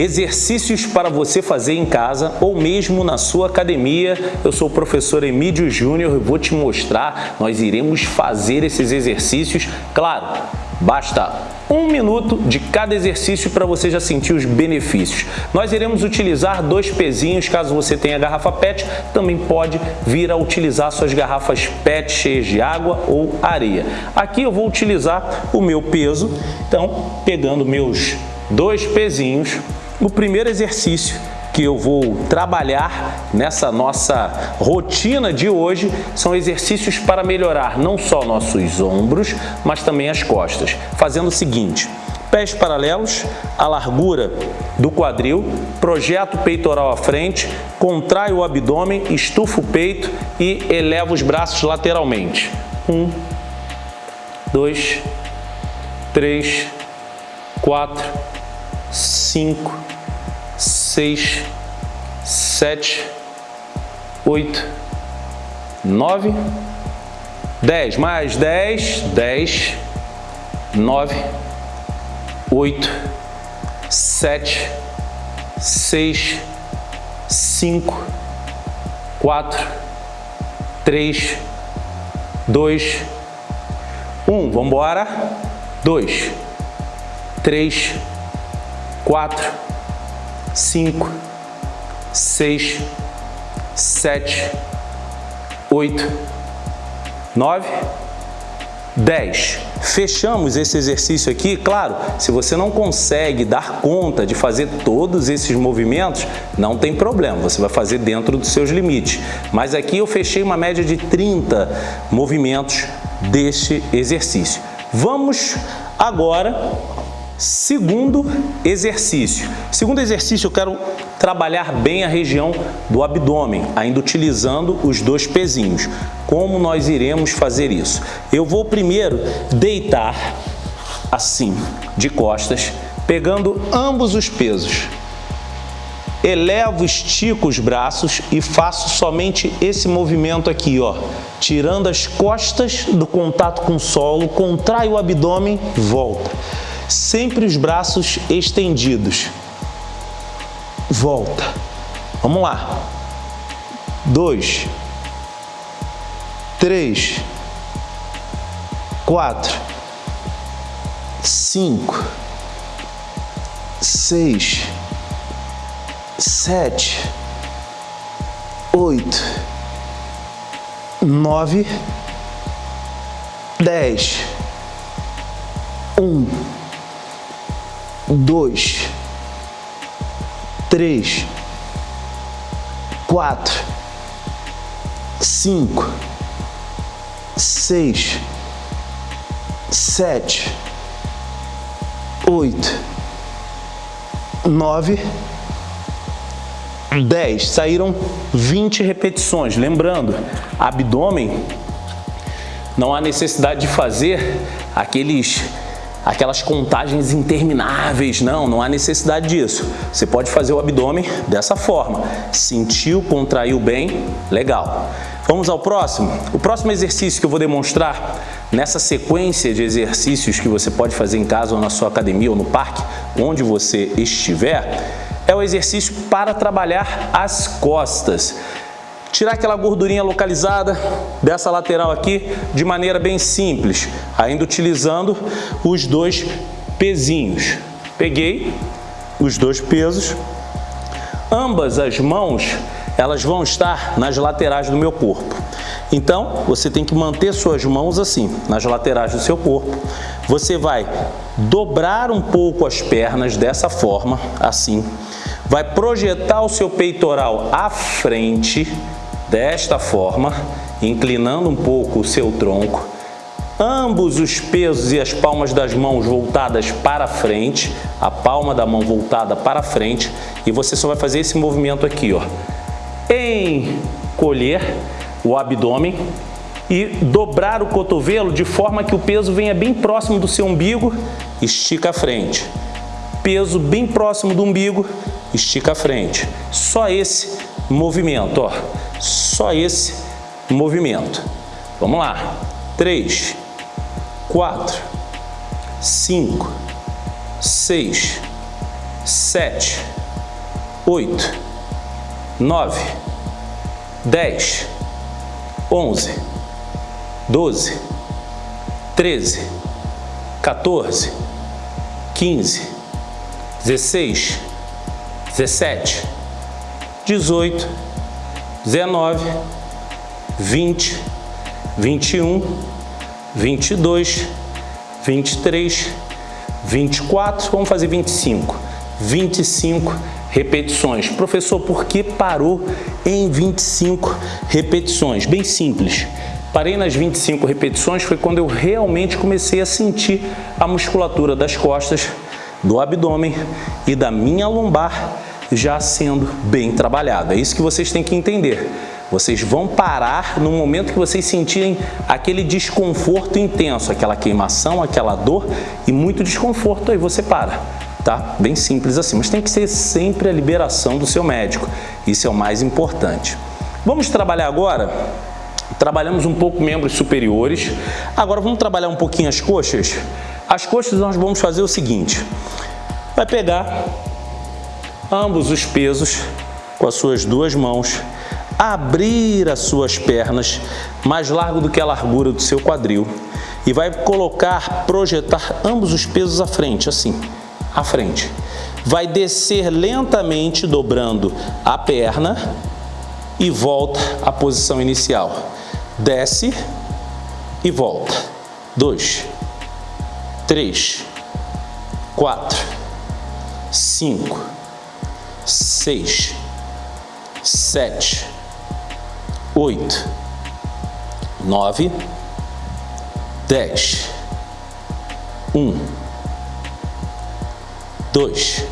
exercícios para você fazer em casa ou mesmo na sua academia. Eu sou o professor Emílio Júnior e vou te mostrar, nós iremos fazer esses exercícios, claro, basta um minuto de cada exercício para você já sentir os benefícios. Nós iremos utilizar dois pezinhos, caso você tenha garrafa PET, também pode vir a utilizar suas garrafas PET cheias de água ou areia. Aqui eu vou utilizar o meu peso, então pegando meus dois pezinhos, o primeiro exercício que eu vou trabalhar nessa nossa rotina de hoje são exercícios para melhorar não só nossos ombros, mas também as costas, fazendo o seguinte, pés paralelos, a largura do quadril, projeta o peitoral à frente, contrai o abdômen, estufa o peito e eleva os braços lateralmente. Um, dois, três, quatro, cinco, seis, sete, oito, nove, dez. Mais dez, dez, nove, oito, sete, seis, cinco, quatro, três, dois, um. Vamos embora. Dois, três, quatro, cinco, seis, sete, oito, nove, dez. Fechamos esse exercício aqui, claro, se você não consegue dar conta de fazer todos esses movimentos, não tem problema, você vai fazer dentro dos seus limites. Mas aqui eu fechei uma média de 30 movimentos deste exercício. Vamos agora Segundo exercício. Segundo exercício, eu quero trabalhar bem a região do abdômen, ainda utilizando os dois pezinhos. Como nós iremos fazer isso? Eu vou primeiro deitar assim, de costas, pegando ambos os pesos. Elevo, estico os braços e faço somente esse movimento aqui, ó. Tirando as costas do contato com o solo, contrai o abdômen, volta sempre os braços estendidos. Volta. Vamos lá. Dois, três, quatro, cinco, seis, sete, oito, nove, dez, um dois, três, quatro, cinco, seis, sete, oito, nove, dez. Saíram 20 repetições. Lembrando, abdômen, não há necessidade de fazer aqueles aquelas contagens intermináveis, não, não há necessidade disso. Você pode fazer o abdômen dessa forma. Sentiu, contraiu bem, legal. Vamos ao próximo? O próximo exercício que eu vou demonstrar nessa sequência de exercícios que você pode fazer em casa ou na sua academia ou no parque, onde você estiver, é o exercício para trabalhar as costas. Tirar aquela gordurinha localizada dessa lateral aqui de maneira bem simples, ainda utilizando os dois pezinhos. Peguei os dois pesos, ambas as mãos elas vão estar nas laterais do meu corpo. Então, você tem que manter suas mãos assim, nas laterais do seu corpo. Você vai dobrar um pouco as pernas dessa forma, assim. Vai projetar o seu peitoral à frente, desta forma, inclinando um pouco o seu tronco, ambos os pesos e as palmas das mãos voltadas para frente, a palma da mão voltada para frente, e você só vai fazer esse movimento aqui, ó. Encolher o abdômen e dobrar o cotovelo de forma que o peso venha bem próximo do seu umbigo, estica a frente. Peso bem próximo do umbigo, estica a frente. Só esse movimento, ó só esse movimento. Vamos lá. 3, 4, 5, 6, sete, oito, nove, dez, onze, doze, treze, 14, 15, 16, 17, 18, 19, 20, 21, 22, 23, 24, vamos fazer 25. 25 repetições. Professor, por que parou em 25 repetições? Bem simples. Parei nas 25 repetições foi quando eu realmente comecei a sentir a musculatura das costas, do abdômen e da minha lombar já sendo bem trabalhada. É isso que vocês têm que entender. Vocês vão parar no momento que vocês sentirem aquele desconforto intenso, aquela queimação, aquela dor e muito desconforto, aí você para. Tá? Bem simples assim, mas tem que ser sempre a liberação do seu médico. Isso é o mais importante. Vamos trabalhar agora Trabalhamos um pouco membros superiores. Agora vamos trabalhar um pouquinho as coxas. As coxas nós vamos fazer o seguinte. Vai pegar ambos os pesos com as suas duas mãos, abrir as suas pernas mais largo do que a largura do seu quadril e vai colocar, projetar ambos os pesos à frente, assim, à frente. Vai descer lentamente, dobrando a perna e volta à posição inicial desce e volta. Dois, três, quatro, cinco, seis, sete, oito, nove, dez, um, dois,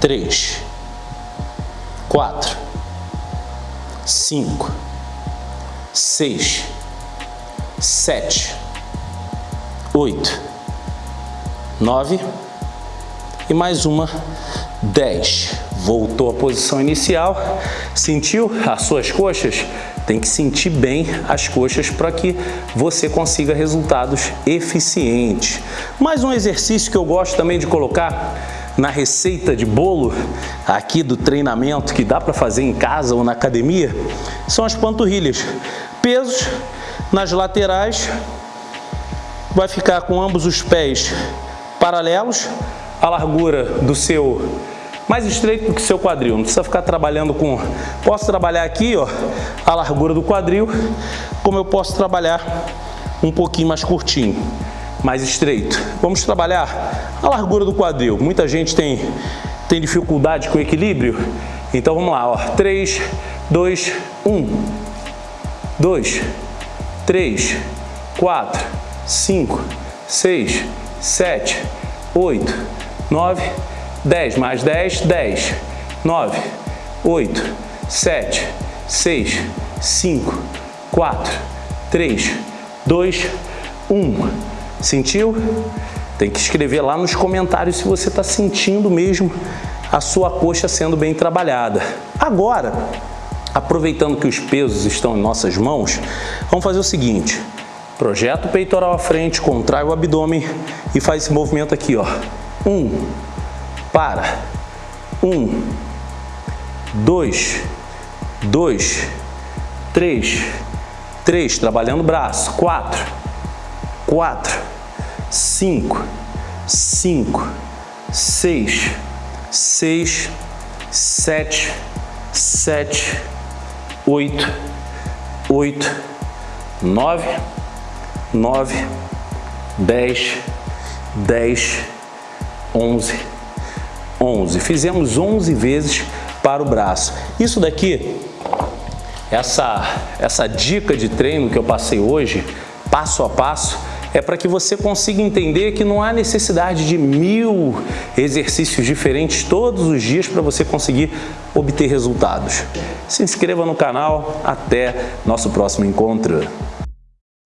três, quatro, cinco seis, sete, oito, nove e mais uma, dez. Voltou à posição inicial, sentiu as suas coxas? Tem que sentir bem as coxas para que você consiga resultados eficientes. Mais um exercício que eu gosto também de colocar na receita de bolo aqui do treinamento que dá para fazer em casa ou na academia são as panturrilhas. Pesos nas laterais, vai ficar com ambos os pés paralelos, a largura do seu mais estreito do que seu quadril, não precisa ficar trabalhando com... Posso trabalhar aqui, ó, a largura do quadril, como eu posso trabalhar um pouquinho mais curtinho, mais estreito. Vamos trabalhar a largura do quadril. Muita gente tem, tem dificuldade com equilíbrio, então vamos lá, ó, 3, 2, 1 dois, três, quatro, cinco, seis, sete, oito, nove, dez, mais dez, dez, nove, oito, sete, seis, cinco, quatro, três, dois, um. Sentiu? Tem que escrever lá nos comentários se você está sentindo mesmo a sua coxa sendo bem trabalhada. Agora, Aproveitando que os pesos estão em nossas mãos, vamos fazer o seguinte. Projeta o peitoral à frente, contrai o abdômen e faz esse movimento aqui, ó. Um, para. Um, dois, dois, três, três, trabalhando o braço. Quatro, quatro, cinco, cinco, seis, seis, sete, sete, oito, oito, nove, nove, dez, dez, onze, onze. Fizemos onze vezes para o braço. Isso daqui, essa, essa dica de treino que eu passei hoje, passo a passo, é para que você consiga entender que não há necessidade de mil exercícios diferentes todos os dias para você conseguir obter resultados. Se inscreva no canal, até nosso próximo encontro.